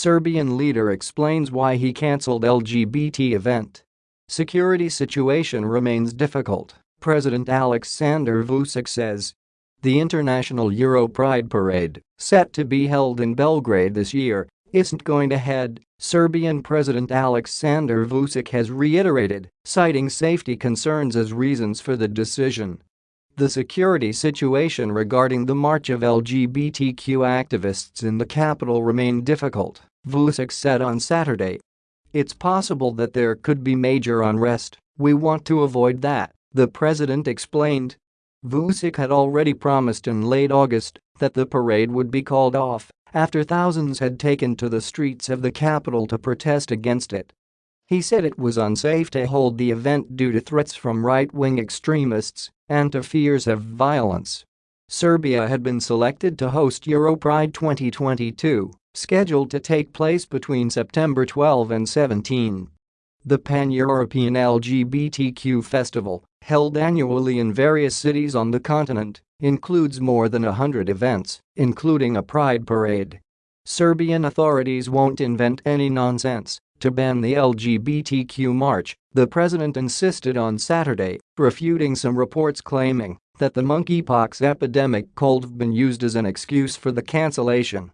Serbian leader explains why he cancelled LGBT event. Security situation remains difficult, President Alexander Vučić says. The International Euro Pride Parade, set to be held in Belgrade this year, isn't going ahead, Serbian President Alexander Vučić has reiterated, citing safety concerns as reasons for the decision. The security situation regarding the march of LGBTQ activists in the capital remained difficult, Vučić said on Saturday. It's possible that there could be major unrest, we want to avoid that, the president explained. Vučić had already promised in late August that the parade would be called off after thousands had taken to the streets of the capital to protest against it. He said it was unsafe to hold the event due to threats from right-wing extremists and to fears of violence. Serbia had been selected to host Europride 2022, scheduled to take place between September 12 and 17. The Pan-European LGBTQ festival, held annually in various cities on the continent, includes more than a hundred events, including a pride parade. Serbian authorities won't invent any nonsense to ban the LGBTQ march, the president insisted on Saturday, refuting some reports claiming that the monkeypox epidemic could have been used as an excuse for the cancellation.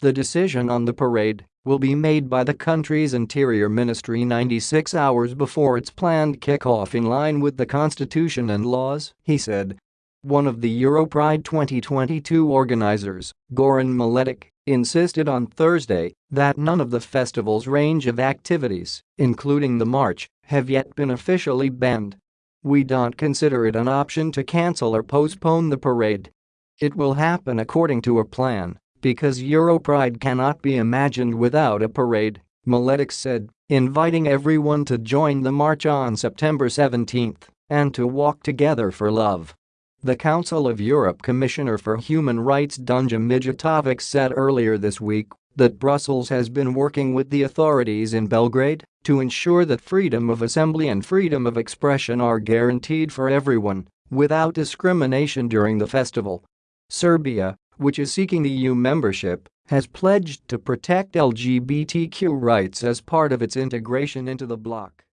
The decision on the parade will be made by the country's interior ministry 96 hours before its planned kickoff in line with the constitution and laws, he said. One of the Europride 2022 organizers, Goran Miletic, insisted on Thursday that none of the festival's range of activities, including the march, have yet been officially banned. We don't consider it an option to cancel or postpone the parade. It will happen according to a plan, because Europride cannot be imagined without a parade, Miletic said, inviting everyone to join the march on September 17 and to walk together for love. The Council of Europe Commissioner for Human Rights Dunja Mijatovic said earlier this week that Brussels has been working with the authorities in Belgrade to ensure that freedom of assembly and freedom of expression are guaranteed for everyone, without discrimination during the festival. Serbia, which is seeking EU membership, has pledged to protect LGBTQ rights as part of its integration into the bloc.